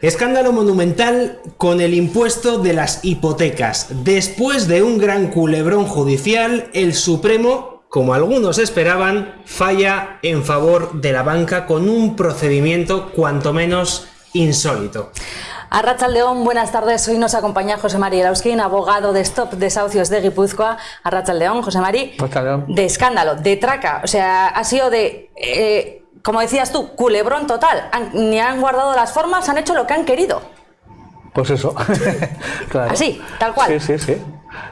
Escándalo monumental con el impuesto de las hipotecas. Después de un gran culebrón judicial, el Supremo, como algunos esperaban, falla en favor de la banca con un procedimiento cuanto menos insólito. A León, buenas tardes. Hoy nos acompaña José María Lauskin, abogado de Stop Desahucios de Guipúzcoa. A León, José María. De escándalo, de traca. O sea, ha sido de eh, como decías tú, culebrón total. ni han guardado las formas, han hecho lo que han querido. Pues eso. Así, tal cual. Sí, sí, sí.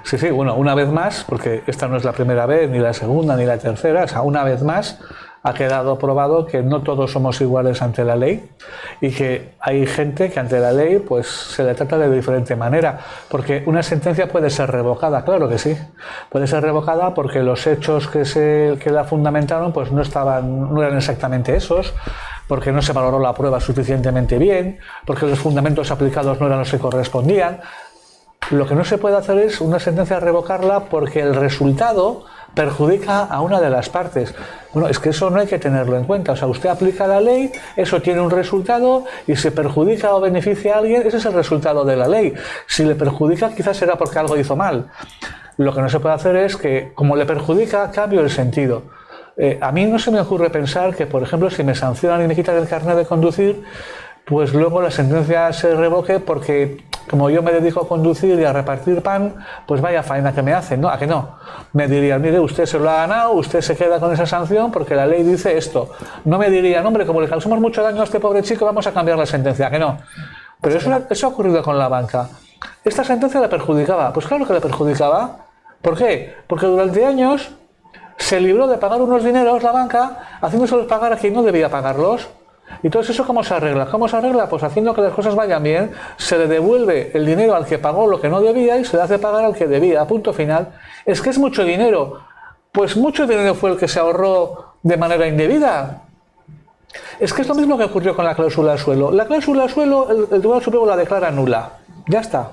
Sí, sí, bueno, una vez más, porque esta no es la primera vez, ni la segunda, ni la tercera, o sea, una vez más ha quedado probado que no todos somos iguales ante la ley y que hay gente que ante la ley pues se le trata de diferente manera, porque una sentencia puede ser revocada, claro que sí, puede ser revocada porque los hechos que, se, que la fundamentaron pues no, estaban, no eran exactamente esos, porque no se valoró la prueba suficientemente bien, porque los fundamentos aplicados no eran los que correspondían. Lo que no se puede hacer es una sentencia revocarla porque el resultado perjudica a una de las partes. Bueno, es que eso no hay que tenerlo en cuenta. O sea, usted aplica la ley, eso tiene un resultado y si perjudica o beneficia a alguien, ese es el resultado de la ley. Si le perjudica, quizás será porque algo hizo mal. Lo que no se puede hacer es que, como le perjudica, cambio el sentido. Eh, a mí no se me ocurre pensar que, por ejemplo, si me sancionan y me quitan el carnet de conducir, pues luego la sentencia se revoque porque como yo me dedico a conducir y a repartir pan, pues vaya faena que me hacen, ¿no? ¿A que no? Me dirían, mire, usted se lo ha ganado, usted se queda con esa sanción porque la ley dice esto. No me dirían, hombre, como le causamos mucho daño a este pobre chico, vamos a cambiar la sentencia, ¿a que no? Pero eso, eso ha ocurrido con la banca. ¿Esta sentencia le perjudicaba? Pues claro que le perjudicaba. ¿Por qué? Porque durante años se libró de pagar unos dineros la banca, haciéndoselos pagar a quien no debía pagarlos. ¿Y todo eso cómo se arregla? ¿Cómo se arregla? Pues haciendo que las cosas vayan bien, se le devuelve el dinero al que pagó lo que no debía y se le hace pagar al que debía. Punto final. Es que es mucho dinero. Pues mucho dinero fue el que se ahorró de manera indebida. Es que es lo mismo que ocurrió con la cláusula de suelo. La cláusula de suelo, el, el Tribunal Supremo la declara nula. Ya está.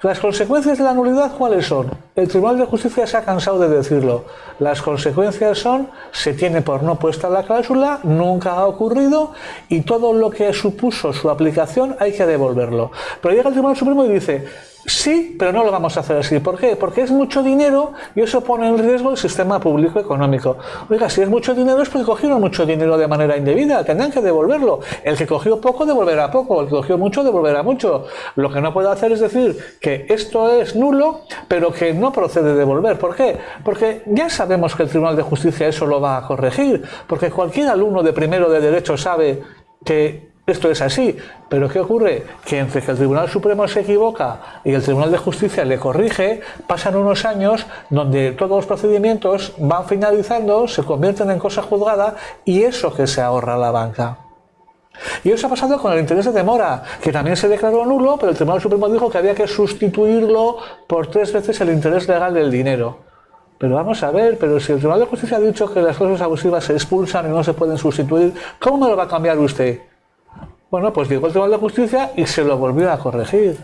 Las consecuencias de la nulidad, ¿cuáles son? El Tribunal de Justicia se ha cansado de decirlo. Las consecuencias son, se tiene por no puesta la cláusula, nunca ha ocurrido y todo lo que supuso su aplicación hay que devolverlo. Pero llega el Tribunal Supremo y dice, Sí, pero no lo vamos a hacer así. ¿Por qué? Porque es mucho dinero y eso pone en riesgo el sistema público económico. Oiga, si es mucho dinero es porque cogieron mucho dinero de manera indebida, tendrán que devolverlo. El que cogió poco devolverá poco, el que cogió mucho devolverá mucho. Lo que no puede hacer es decir que esto es nulo, pero que no procede devolver. ¿Por qué? Porque ya sabemos que el Tribunal de Justicia eso lo va a corregir, porque cualquier alumno de primero de derecho sabe que esto es así, pero ¿qué ocurre? Que entre que el Tribunal Supremo se equivoca y el Tribunal de Justicia le corrige, pasan unos años donde todos los procedimientos van finalizando, se convierten en cosa juzgada y eso que se ahorra la banca. Y eso ha pasado con el interés de demora, que también se declaró nulo, pero el Tribunal Supremo dijo que había que sustituirlo por tres veces el interés legal del dinero. Pero vamos a ver, pero si el Tribunal de Justicia ha dicho que las cosas abusivas se expulsan y no se pueden sustituir, ¿cómo me lo va a cambiar usted? Bueno, pues llegó el Tribunal de Justicia y se lo volvió a corregir.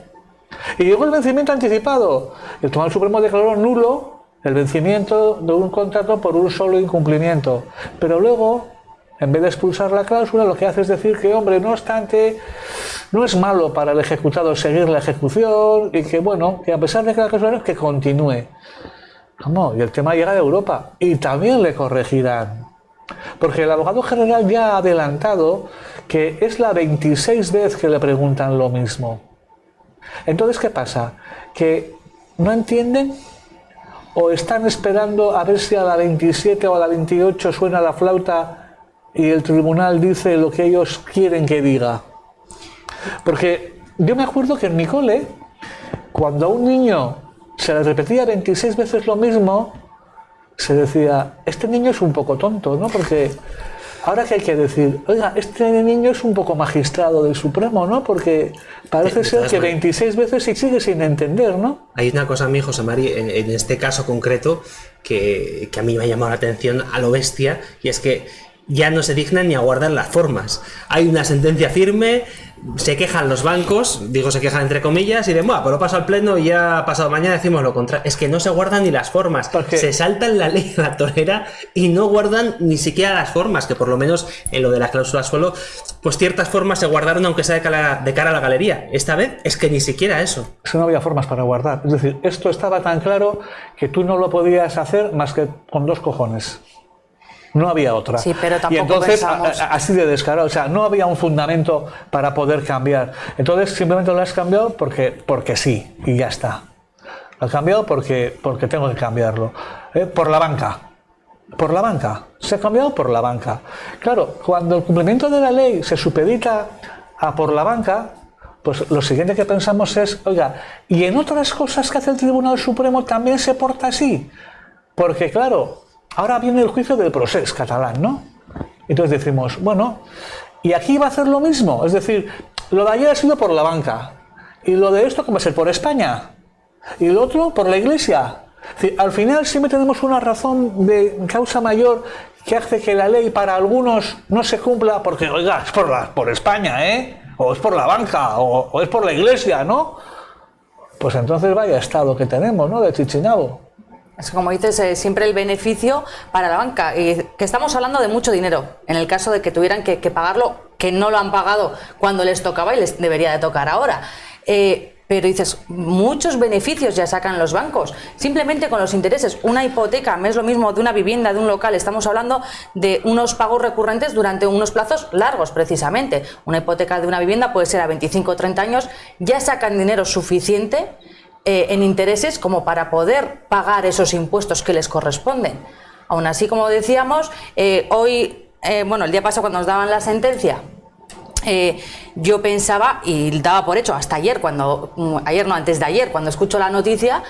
Y llegó el vencimiento anticipado. El Tribunal Supremo declaró nulo el vencimiento de un contrato por un solo incumplimiento. Pero luego, en vez de expulsar la cláusula, lo que hace es decir que, hombre, no obstante, no es malo para el ejecutado seguir la ejecución y que, bueno, que a pesar de que la cláusula es que continúe. ¿Cómo? Y el tema llega de Europa y también le corregirán. Porque el abogado general ya ha adelantado que es la 26 vez que le preguntan lo mismo. Entonces, ¿qué pasa? Que no entienden o están esperando a ver si a la 27 o a la 28 suena la flauta y el tribunal dice lo que ellos quieren que diga. Porque yo me acuerdo que en mi cole, cuando a un niño se le repetía 26 veces lo mismo, se decía, este niño es un poco tonto, ¿no? Porque ahora que hay que decir, oiga, este niño es un poco magistrado del Supremo, ¿no? Porque parece ser que 26 veces y sigue sin entender, ¿no? Hay una cosa a mí, José María, en, en, este caso concreto, que, que a mí me ha llamado la atención a lo bestia, y es que ya no se dignan ni a guardar las formas. Hay una sentencia firme, se quejan los bancos, digo se quejan entre comillas, y de, bueno, pues lo paso al pleno y ya pasado mañana decimos lo contrario. Es que no se guardan ni las formas. Se saltan la ley de la tolera y no guardan ni siquiera las formas, que por lo menos en lo de la cláusula suelo, pues ciertas formas se guardaron aunque sea de cara, de cara a la galería. Esta vez es que ni siquiera eso. Es no había formas para guardar. Es decir, esto estaba tan claro que tú no lo podías hacer más que con dos cojones. No había otra. Sí, pero tampoco y entonces, así de descarado, o sea, no había un fundamento para poder cambiar. Entonces, simplemente lo has cambiado porque, porque sí, y ya está. Lo has cambiado porque, porque tengo que cambiarlo. ¿Eh? Por la banca. Por la banca. Se ha cambiado por la banca. Claro, cuando el cumplimiento de la ley se supedita a por la banca, pues lo siguiente que pensamos es, oiga, y en otras cosas que hace el Tribunal Supremo también se porta así. Porque claro, Ahora viene el juicio del proceso catalán, ¿no? Entonces decimos, bueno, ¿y aquí va a hacer lo mismo? Es decir, lo de ayer ha sido por la banca. ¿Y lo de esto cómo va a ser? ¿Por España? ¿Y lo otro por la Iglesia? al final siempre tenemos una razón de causa mayor que hace que la ley para algunos no se cumpla porque, oiga, es por, España, ¿eh? O es por la banca, o, o es por la Iglesia, ¿no? Pues entonces vaya estado que tenemos, ¿no? De Chichinabo. Como dices, eh, siempre el beneficio para la banca. Y que estamos hablando de mucho dinero. En el caso de que tuvieran que, pagarlo, que no lo han pagado cuando les tocaba y les debería de tocar ahora. Eh, pero dices, muchos beneficios ya sacan los bancos, simplemente con los intereses. Una hipoteca es lo mismo de una vivienda, de un local, estamos hablando de unos pagos recurrentes durante unos plazos largos, precisamente. Una hipoteca de una vivienda puede ser a 25 o 30 años, ya sacan dinero suficiente eh, en intereses como para poder pagar esos impuestos que les corresponden. Aún así, como decíamos, eh, hoy, eh, bueno, el día pasado cuando nos daban la sentencia, yo pensaba, y daba por hecho hasta ayer, cuando, mm, ayer no, antes de ayer, cuando escucho la noticia,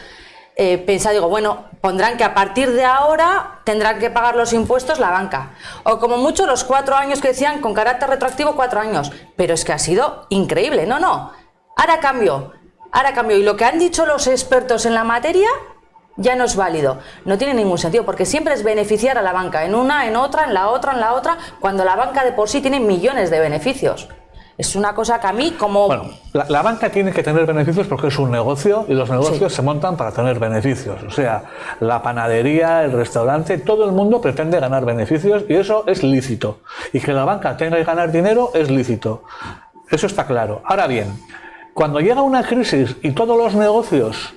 pensaba, digo, bueno, pondrán que a partir de ahora tendrán que pagar los impuestos la banca. O como mucho los cuatro años que decían con carácter retroactivo, cuatro años. Pero es que ha sido increíble, no, no. Ahora cambio, Ahora cambio, y lo que han dicho los expertos en la materia ya no es válido. No tiene ningún sentido, porque siempre es beneficiar a la banca, en una, en otra, en la otra, en la otra, cuando la banca de por sí tiene millones de beneficios. Es una cosa que a mí como... Bueno, la, banca tiene que tener beneficios porque es un negocio y los negocios se montan para tener beneficios. O sea, la panadería, el restaurante, todo el mundo pretende ganar beneficios y eso es lícito. Y que la banca tenga que ganar dinero es lícito. Eso está claro. Ahora bien, cuando llega una crisis y todos los negocios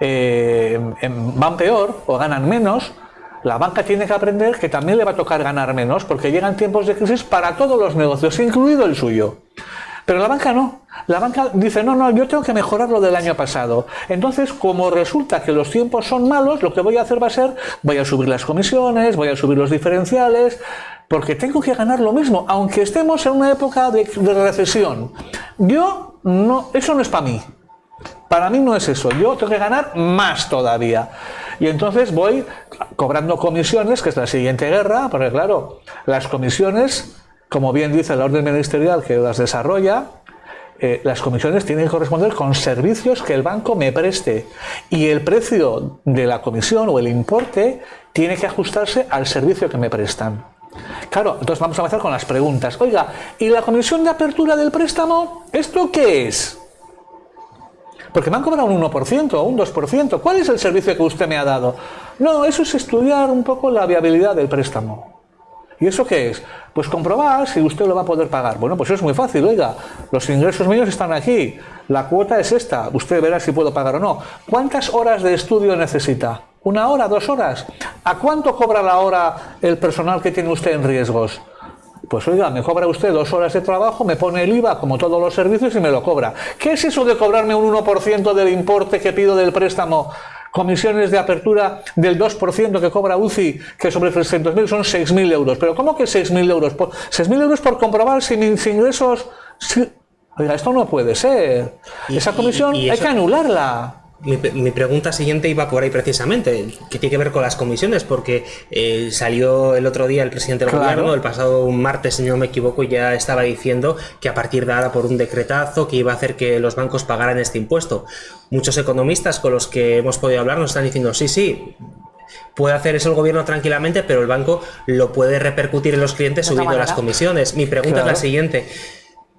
eh, van peor o ganan menos, la banca tiene que aprender que también le va a tocar ganar menos porque llegan tiempos de crisis para todos los negocios, incluido el suyo. Pero la banca no. La banca dice, no, no, yo tengo que mejorar lo del año pasado. Entonces, como resulta que los tiempos son malos, lo que voy a hacer va a ser, voy a subir las comisiones, voy a subir los diferenciales, porque tengo que ganar lo mismo, aunque estemos en una época de, recesión. Yo, no, eso no es para mí. Para mí no es eso. Yo tengo que ganar más todavía. Y entonces voy cobrando comisiones, que es la siguiente guerra, porque claro, las comisiones, como bien dice la orden ministerial que las desarrolla, eh, las comisiones tienen que corresponder con servicios que el banco me preste y el precio de la comisión o el importe tiene que ajustarse al servicio que me prestan. Claro, entonces vamos a empezar con las preguntas. Oiga, ¿y la comisión de apertura del préstamo? ¿Esto qué es? Porque me han cobrado un 1% o un 2%. ¿Cuál es el servicio que usted me ha dado? No, eso es estudiar un poco la viabilidad del préstamo. ¿Y eso qué es? Pues comprobar si usted lo va a poder pagar. Bueno, pues es muy fácil, oiga, los ingresos míos están aquí, la cuota es esta, usted verá si puedo pagar o no. ¿Cuántas horas de estudio necesita? ¿Una hora, dos horas? ¿A cuánto cobra la hora el personal que tiene usted en riesgos? Pues oiga, me cobra usted dos horas de trabajo, me pone el IVA como todos los servicios y me lo cobra. ¿Qué es eso de cobrarme un 1% del importe que pido del préstamo? Comisiones de apertura del 2% que cobra UCI, que sobre 300.000 son 6.000 euros. ¿Pero cómo que 6.000 euros? ¿6.000 euros por comprobar si mis ingresos... Oiga, esto no puede ser. Esa comisión hay que anularla. Mi, pregunta siguiente iba por ahí precisamente, que tiene que ver con las comisiones, porque eh, salió el otro día el presidente del gobierno, el pasado martes, si no me equivoco, ya estaba diciendo que a partir de ahora por un decretazo que iba a hacer que los bancos pagaran este impuesto. Muchos economistas con los que hemos podido hablar nos están diciendo, sí, sí, puede hacer eso el gobierno tranquilamente, pero el banco lo puede repercutir en los clientes subiendo las comisiones. Mi pregunta es la siguiente.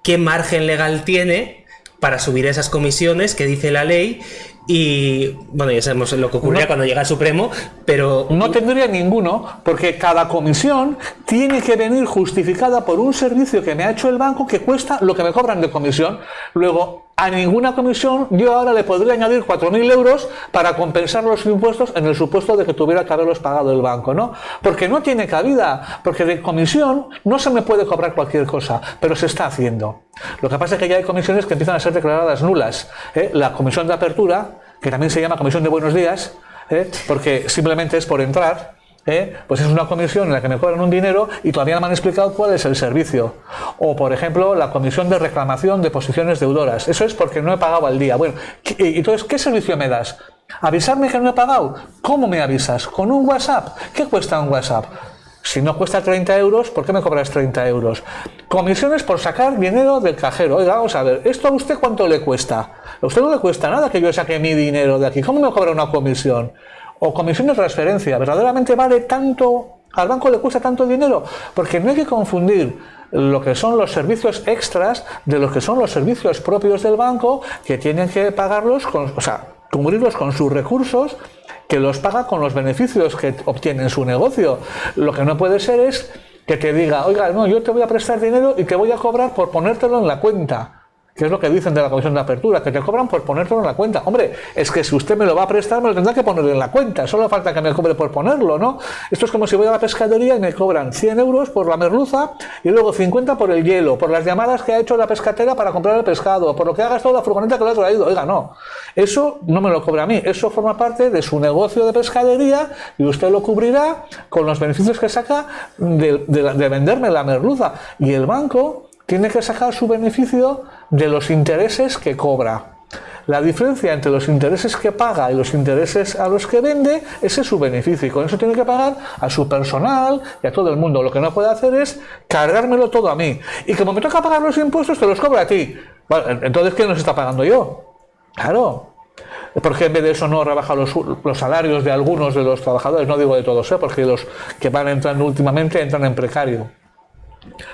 qué margen legal tiene para subir esas comisiones que dice la ley y bueno, ya sabemos lo que ocurría cuando llega el Supremo, pero... No tendría ninguno, porque cada comisión tiene que venir justificada por un servicio que me ha hecho el banco que cuesta lo que me cobran de comisión. Luego, a ninguna comisión yo ahora le podría añadir 4.000 euros para compensar los impuestos en el supuesto de que tuviera que haberlos pagado el banco, ¿no? Porque no tiene cabida, porque de comisión no se me puede cobrar cualquier cosa, pero se está haciendo. Lo que pasa es que ya hay comisiones que empiezan a ser declaradas nulas. ¿eh? La comisión de apertura, que también se llama comisión de buenos días, ¿eh? porque simplemente es por entrar, ¿eh? pues es una comisión en la que me cobran un dinero y todavía no me han explicado cuál es el servicio. O, por ejemplo, la comisión de reclamación de posiciones deudoras. Eso es porque no he pagado al día. Bueno, entonces, ¿qué servicio me das? ¿Avisarme que no he pagado? ¿Cómo me avisas? ¿Con un WhatsApp? ¿Qué cuesta un WhatsApp? Si no cuesta 30 euros, ¿por qué me cobras 30 euros? Comisiones por sacar dinero del cajero. Oiga, vamos a ver, ¿esto a usted cuánto le cuesta? A usted no le cuesta nada que yo saque mi dinero de aquí. ¿Cómo me cobra una comisión? o comisión de transferencia, ¿verdaderamente vale tanto, al banco le cuesta tanto dinero? Porque no hay que confundir lo que son los servicios extras de lo que son los servicios propios del banco que tienen que pagarlos, o sea, cubrirlos con sus recursos que los paga con los beneficios que obtiene en su negocio. Lo que no puede ser es que te diga, oiga, no, yo te voy a prestar dinero y te voy a cobrar por ponértelo en la cuenta que es lo que dicen de la comisión de apertura, que te cobran por ponértelo en la cuenta. Hombre, es que si usted me lo va a prestar, me lo tendrá que poner en la cuenta, solo falta que me cobre por ponerlo, ¿no? Esto es como si voy a la pescadería y me cobran 100 euros por la merluza y luego 50 por el hielo, por las llamadas que ha hecho la pescatera para comprar el pescado, por lo que ha gastado la furgoneta que le ha traído. Oiga, no, eso no me lo cobra a mí, eso forma parte de su negocio de pescadería y usted lo cubrirá con los beneficios que saca de, de venderme la merluza. Y el banco tiene que sacar su beneficio de los intereses que cobra. La diferencia entre los intereses que paga y los intereses a los que vende, ese es su beneficio. Y con eso tiene que pagar a su personal y a todo el mundo. Lo que no puede hacer es cargármelo todo a mí. Y como me toca pagar los impuestos, te los cobra a ti. entonces, ¿quién nos está pagando yo? Claro. ¿Por qué en vez de eso no rebaja los, los, salarios de algunos de los trabajadores? No digo de todos, ¿eh? porque los que van entrando últimamente entran en precario.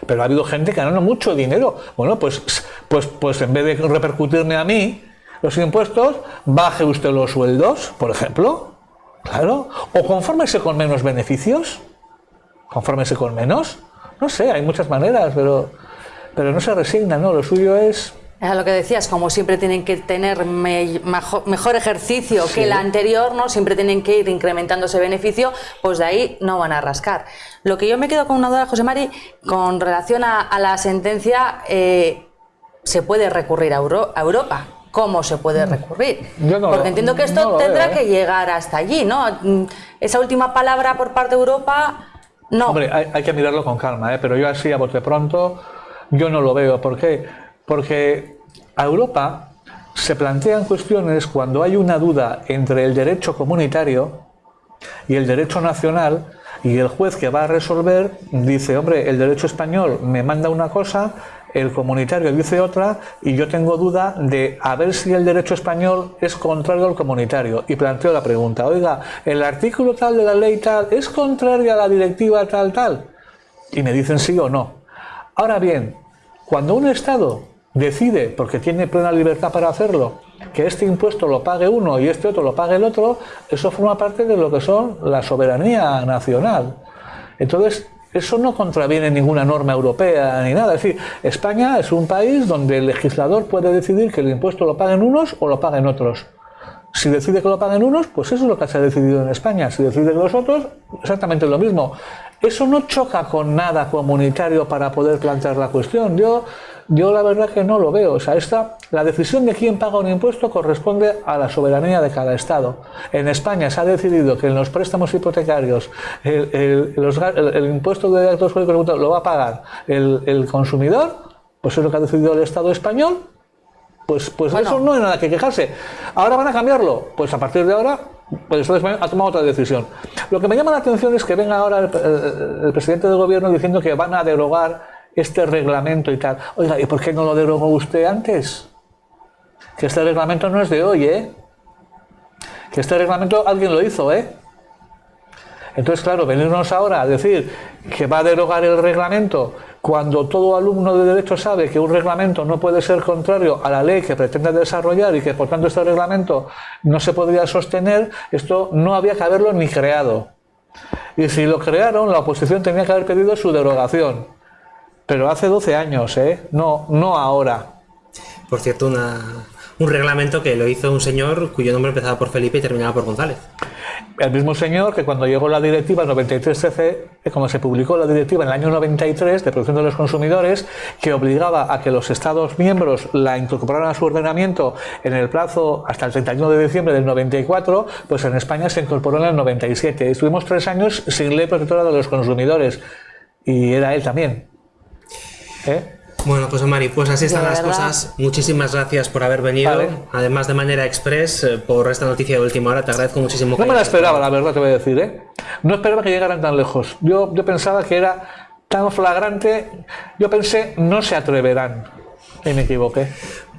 Pero ha habido gente que ganando mucho dinero. Bueno, pues, pues, pues en vez de repercutirme a mí los impuestos, baje usted los sueldos, por ejemplo. Claro. O confórmese con menos beneficios. Confórmese con menos. No sé, hay muchas maneras, pero, pero no se resigna, ¿no? Lo suyo es es lo que decías, como siempre tienen que tener mejor, ejercicio que el anterior, ¿no? Siempre tienen que ir incrementando ese beneficio, pues de ahí no van a rascar. Lo que yo me quedo con una duda, José Mari, con relación a, la sentencia, eh, ¿se puede recurrir a, Europa? ¿Cómo se puede mm. recurrir? Porque entiendo que esto tendrá ¿eh? que llegar hasta allí, ¿no? Esa última palabra por parte de Europa, no. Hombre, hay, que mirarlo con calma, ¿eh? pero yo así a bote pronto, yo no lo veo. ¿Por qué? Porque a Europa se plantean cuestiones cuando hay una duda entre el derecho comunitario y el derecho nacional y el juez que va a resolver dice, hombre, el derecho español me manda una cosa, el comunitario dice otra y yo tengo duda de a ver si el derecho español es contrario al comunitario. Y planteo la pregunta, oiga, el artículo tal de la ley tal es contrario a la directiva tal tal. Y me dicen sí o no. Ahora bien, cuando un Estado decide, porque tiene plena libertad para hacerlo, que este impuesto lo pague uno y este otro lo pague el otro, eso forma parte de lo que son la soberanía nacional. Entonces, eso no contraviene ninguna norma europea ni nada. Es decir, España es un país donde el legislador puede decidir que el impuesto lo paguen unos o lo paguen otros. Si decide que lo paguen unos, pues eso es lo que se ha decidido en España. Si decide los otros, exactamente lo mismo. Eso no choca con nada comunitario para poder plantear la cuestión. Yo yo la verdad que no lo veo. O sea, esta, la decisión de quién paga un impuesto corresponde a la soberanía de cada Estado. En España se ha decidido que en los préstamos hipotecarios el, impuesto de actos jurídicos lo va a pagar el, consumidor, pues es lo que ha decidido el Estado español. Pues, pues eso no hay nada que quejarse. ¿Ahora van a cambiarlo? Pues a partir de ahora pues el Estado ha tomado otra decisión. Lo que me llama la atención es que venga ahora el, el presidente del gobierno diciendo que van a derogar este reglamento y tal. Oiga, ¿y por qué no lo derogó usted antes? Que este reglamento no es de hoy, ¿eh? Que este reglamento alguien lo hizo, ¿eh? Entonces, claro, venirnos ahora a decir que va a derogar el reglamento cuando todo alumno de derecho sabe que un reglamento no puede ser contrario a la ley que pretende desarrollar y que por tanto este reglamento no se podría sostener, esto no había que haberlo ni creado. Y si lo crearon, la oposición tenía que haber pedido su derogación. Pero hace 12 años, ¿eh? No, no ahora. Por cierto, un reglamento que lo hizo un señor cuyo nombre empezaba por Felipe y terminaba por González el mismo señor que cuando llegó la directiva 93-13, eh, como se publicó la directiva en el año 93 de protección de los consumidores, que obligaba a que los Estados miembros la incorporaran a su ordenamiento en el plazo hasta el 31 de diciembre del 94, pues en España se incorporó en el 97. Estuvimos tres años sin ley protectora de los consumidores y era él también. ¿Eh? Bueno, pues Mari, pues así están las cosas. Muchísimas gracias por haber venido. Además de manera express, eh, por esta noticia de última hora, te agradezco muchísimo. No me la esperaba, la verdad te voy a decir, ¿eh? No esperaba que llegaran tan lejos. Yo, yo pensaba que era tan flagrante. Yo pensé, no se atreverán. Y me equivoqué.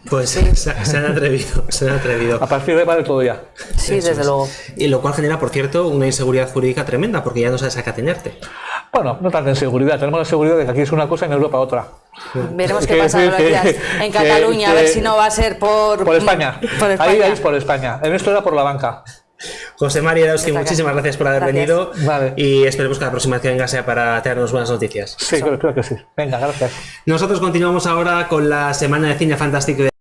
Pues se, han atrevido, se han atrevido. A partir de ahí vale todo ya. Sí, desde luego. Y lo cual genera, por cierto, una inseguridad jurídica tremenda, porque ya no sabes a qué atenerte. Bueno, no tanta inseguridad. Tenemos la seguridad de que aquí es una cosa y en Europa otra. Veremos qué pasa días en Cataluña, a ver si no va a ser por... Por España. Ahí, es por España. En esto era por la banca. José María muchísimas gracias por haber venido y esperemos que la próxima vez que venga sea para traernos buenas noticias. Sí, creo, creo, que sí. Venga, gracias. Nosotros continuamos ahora con la semana de cine fantástico